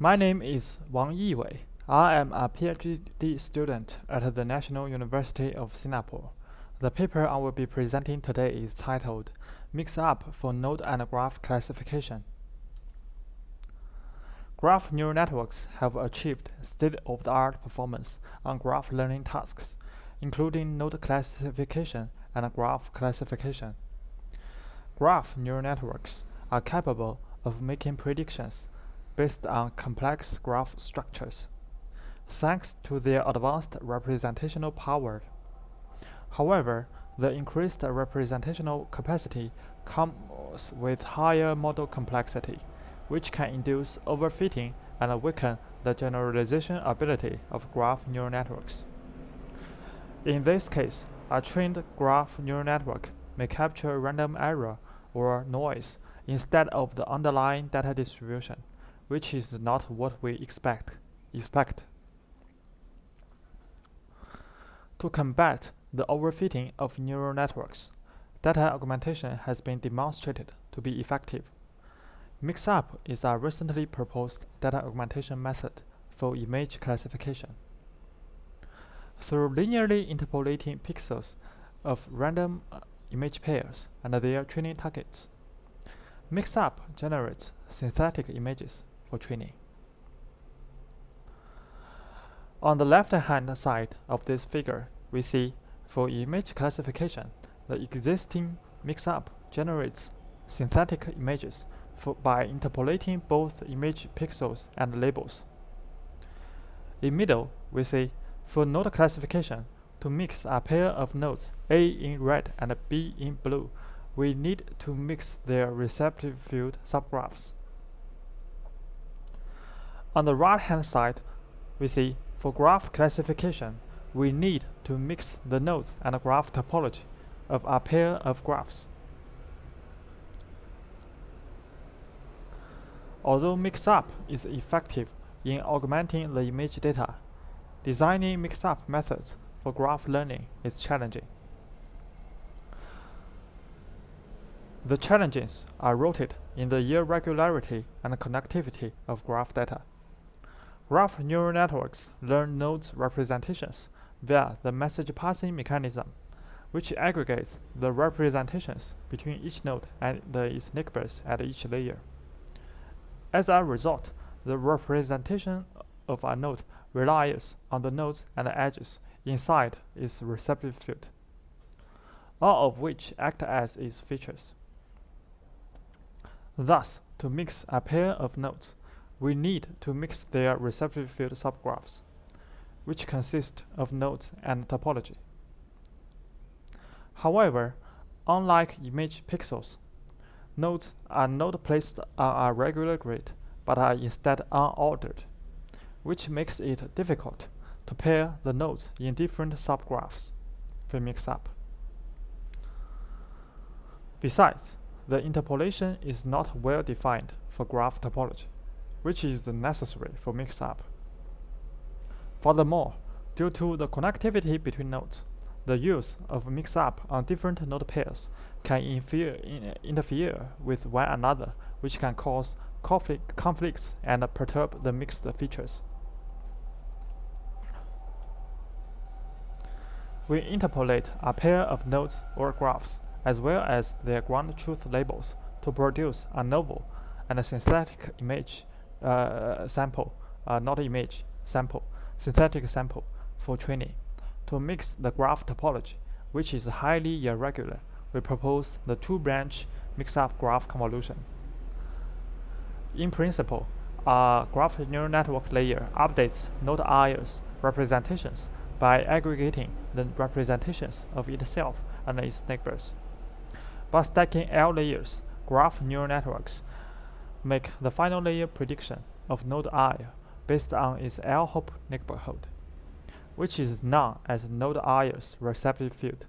My name is Wang Yiwei. I am a PhD student at the National University of Singapore. The paper I will be presenting today is titled Mix-up for Node and Graph Classification. Graph neural networks have achieved state-of-the-art performance on graph learning tasks, including node classification and graph classification. Graph neural networks are capable of making predictions based on complex graph structures, thanks to their advanced representational power. However, the increased representational capacity comes with higher model complexity, which can induce overfitting and weaken the generalization ability of graph neural networks. In this case, a trained graph neural network may capture random error or noise instead of the underlying data distribution which is not what we expect. expect. To combat the overfitting of neural networks, data augmentation has been demonstrated to be effective. Mix-up is a recently proposed data augmentation method for image classification. Through linearly interpolating pixels of random uh, image pairs and their training targets, Mix-up generates synthetic images for training. On the left-hand side of this figure, we see for image classification, the existing mix-up generates synthetic images for, by interpolating both image pixels and labels. In middle, we see for node classification, to mix a pair of nodes A in red and B in blue, we need to mix their receptive field subgraphs. On the right-hand side, we see for graph classification, we need to mix the nodes and graph topology of a pair of graphs. Although mix-up is effective in augmenting the image data, designing mix-up methods for graph learning is challenging. The challenges are rooted in the irregularity and connectivity of graph data. Graph neural networks learn nodes representations via the message passing mechanism, which aggregates the representations between each node and its neighbors at each layer. As a result, the representation of a node relies on the nodes and edges inside its receptive field, all of which act as its features. Thus, to mix a pair of nodes, we need to mix their receptive field subgraphs, which consist of nodes and topology. However, unlike image pixels, nodes are not placed on a regular grid, but are instead unordered, which makes it difficult to pair the nodes in different subgraphs for mix-up. Besides, the interpolation is not well defined for graph topology which is necessary for mix-up. Furthermore, due to the connectivity between nodes, the use of mix-up on different node pairs can interfere with one another, which can cause conflict conflicts and perturb the mixed features. We interpolate a pair of nodes or graphs, as well as their ground truth labels, to produce a novel and a synthetic image uh, sample, uh, not image, sample, synthetic sample for training. To mix the graph topology, which is highly irregular, we propose the two-branch mix-up graph convolution. In principle, a graph neural network layer updates node i's representations by aggregating the representations of itself and its neighbors. By stacking L layers, graph neural networks make the final layer prediction of node i based on its L-hop neighborhood, which is known as node i's receptive field.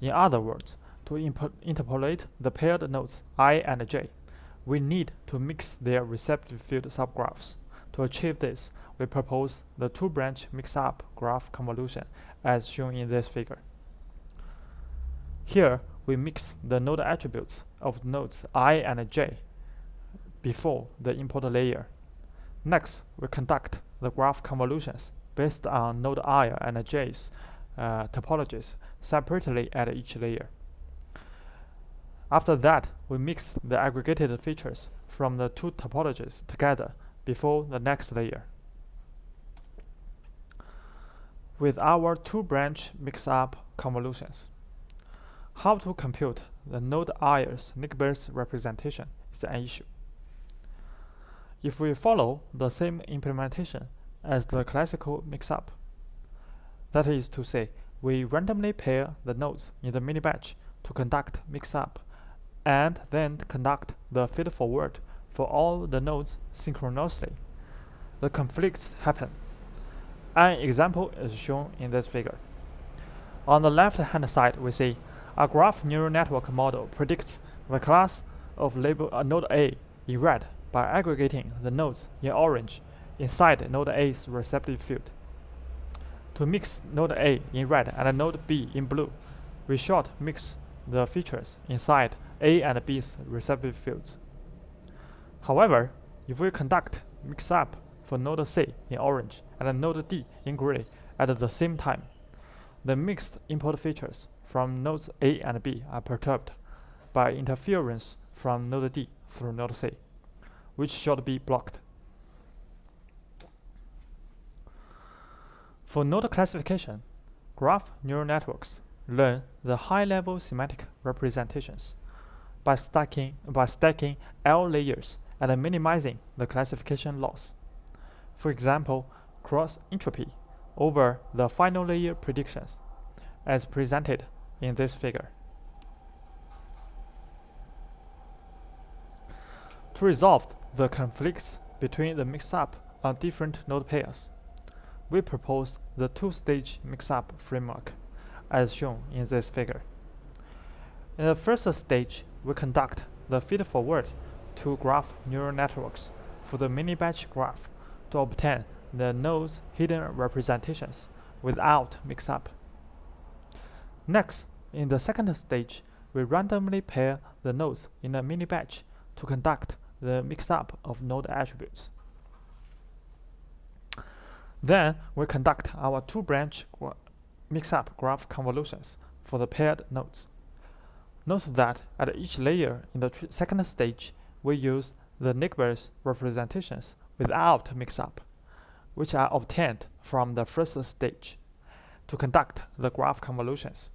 In other words, to interpolate the paired nodes i and j, we need to mix their receptive field subgraphs. To achieve this, we propose the two-branch mix-up graph convolution as shown in this figure. Here, we mix the node attributes of nodes i and j before the import layer. Next, we conduct the graph convolutions based on node i and j's uh, topologies separately at each layer. After that, we mix the aggregated features from the two topologies together before the next layer. With our two-branch mix-up convolutions, how to compute the node i's Nigbers representation is an issue. If we follow the same implementation as the classical mix-up, that is to say, we randomly pair the nodes in the mini-batch to conduct mix-up and then conduct the feed-forward for all the nodes synchronously. The conflicts happen. An example is shown in this figure. On the left-hand side, we see a graph neural network model predicts the class of label uh, node A in red by aggregating the nodes in orange inside node A's receptive field. To mix node A in red and node B in blue, we short mix the features inside A and B's receptive fields. However, if we conduct mix-up for node C in orange and node D in gray at the same time, the mixed input features from nodes A and B are perturbed by interference from node D through node C, which should be blocked. For node classification, graph neural networks learn the high-level semantic representations by stacking, by stacking L layers and minimizing the classification loss. For example, cross entropy over the final layer predictions, as presented in this figure. To resolve the conflicts between the mix-up on different node pairs, we propose the two-stage mix-up framework, as shown in this figure. In the first stage, we conduct the feed-forward to graph neural networks for the mini-batch graph to obtain the node's hidden representations without mix-up. Next, in the second stage, we randomly pair the nodes in a mini-batch to conduct the mix-up of node attributes. Then, we conduct our two-branch mix-up graph convolutions for the paired nodes. Note that at each layer in the second stage, we use the Nigbers representations without mix-up, which are obtained from the first stage, to conduct the graph convolutions.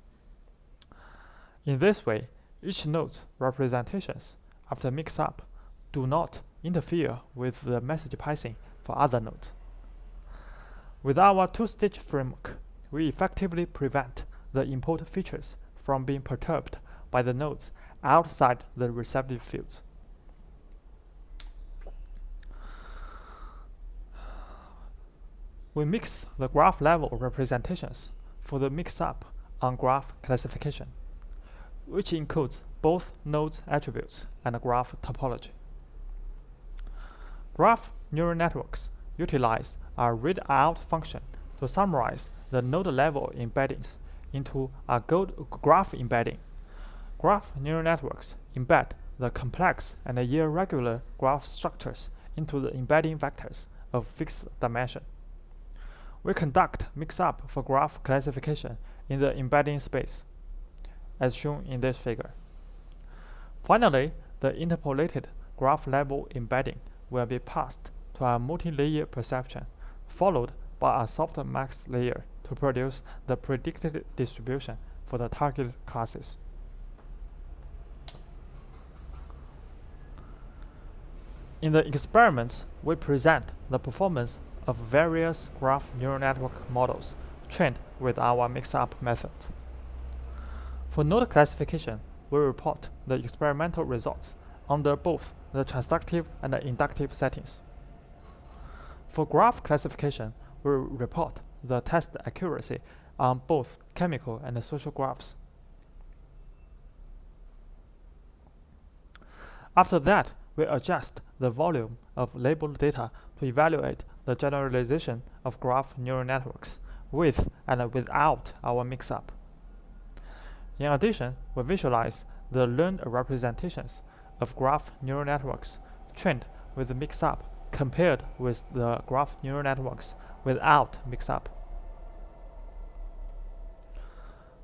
In this way, each node's representations after mix-up do not interfere with the message passing for other nodes. With our two-stage framework, we effectively prevent the input features from being perturbed by the nodes outside the receptive fields. We mix the graph level representations for the mix-up on graph classification, which includes both nodes attributes and graph topology. Graph neural networks utilize a readout function to summarize the node level embeddings into a graph embedding. Graph neural networks embed the complex and irregular graph structures into the embedding vectors of fixed dimension. We conduct mix-up for graph classification in the embedding space, as shown in this figure. Finally, the interpolated graph level embedding will be passed to a multi-layer perceptron, followed by a softmax layer to produce the predicted distribution for the target classes. In the experiments, we present the performance of various graph neural network models trained with our mix-up method. For node classification, we report the experimental results under both the transductive and the inductive settings. For graph classification, we report the test accuracy on both chemical and social graphs. After that, we adjust the volume of labeled data to evaluate the generalization of graph neural networks with and without our mix-up. In addition, we visualize the learned representations of graph neural networks trained with mix-up compared with the graph neural networks without mix-up.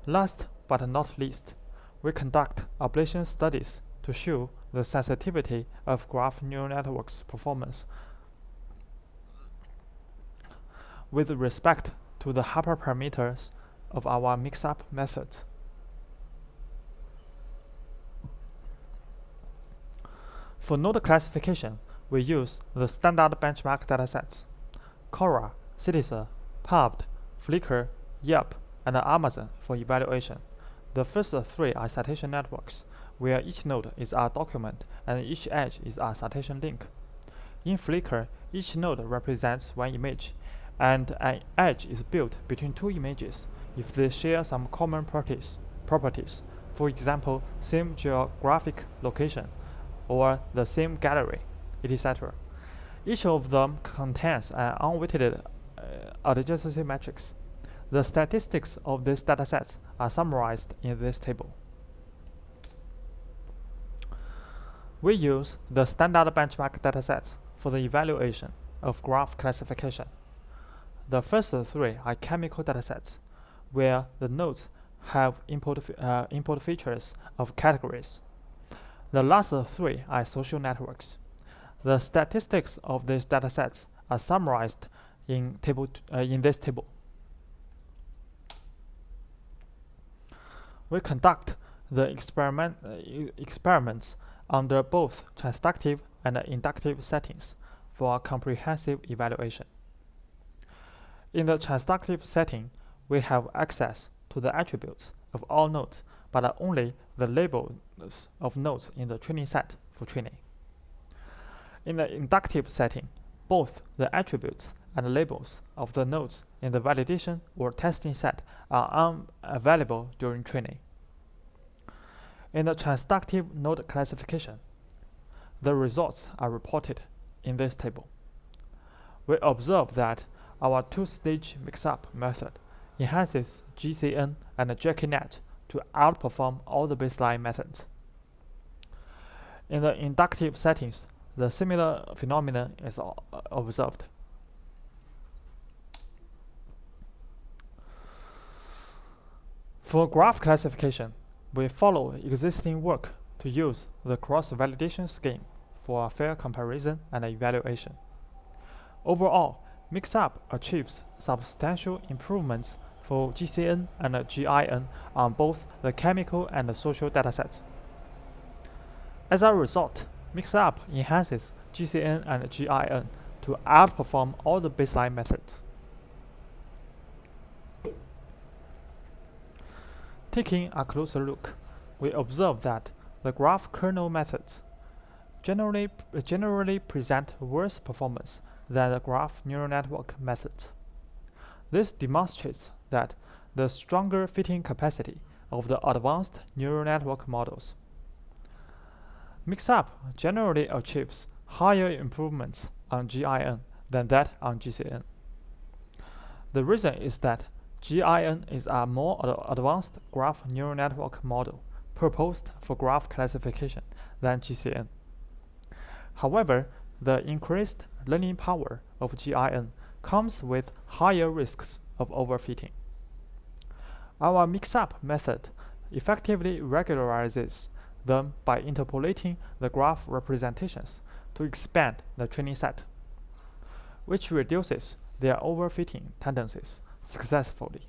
Last but not least, we conduct ablation studies to show the sensitivity of graph neural networks performance with respect to the hyperparameters of our mix-up method. For node classification, we use the standard benchmark datasets, Cora, CiteSeer, PubMed, Flickr, Yelp, and Amazon for evaluation. The first three are citation networks, where each node is a document and each edge is a citation link. In Flickr, each node represents one image, and an edge is built between two images if they share some common properties, properties for example, same geographic location, or the same gallery, etc. Each of them contains an unweighted uh, adjacency matrix. The statistics of these datasets are summarized in this table. We use the standard benchmark datasets for the evaluation of graph classification. The first three are chemical datasets, where the nodes have input, uh, input features of categories. The last three are social networks. The statistics of these datasets are summarized in, table uh, in this table. We conduct the experiment, uh, experiments under both transductive and inductive settings for a comprehensive evaluation. In the transductive setting, we have access to the attributes of all nodes, but only the labels of nodes in the training set for training. In the inductive setting, both the attributes and labels of the nodes in the validation or testing set are unavailable during training. In the transductive node classification, the results are reported in this table. We observe that our two-stage mix-up method enhances GCN and JKNet to outperform all the baseline methods. In the inductive settings, the similar phenomenon is observed. For graph classification, we follow existing work to use the cross-validation scheme for a fair comparison and evaluation. Overall, Mixup achieves substantial improvements for GCN and GIN on both the chemical and the social datasets. As a result, Mixup enhances GCN and GIN to outperform all the baseline methods. Taking a closer look, we observe that the graph kernel methods generally, generally present worse performance than the graph neural network methods. This demonstrates that the stronger fitting capacity of the advanced neural network models. Mixup generally achieves higher improvements on GIN than that on GCN. The reason is that GIN is a more ad advanced graph neural network model proposed for graph classification than GCN. However, the increased learning power of GIN comes with higher risks of overfitting. Our mix-up method effectively regularizes them by interpolating the graph representations to expand the training set, which reduces their overfitting tendencies successfully.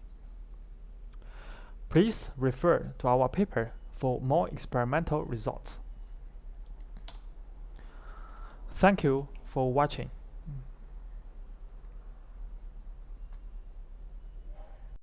Please refer to our paper for more experimental results. Thank you for watching.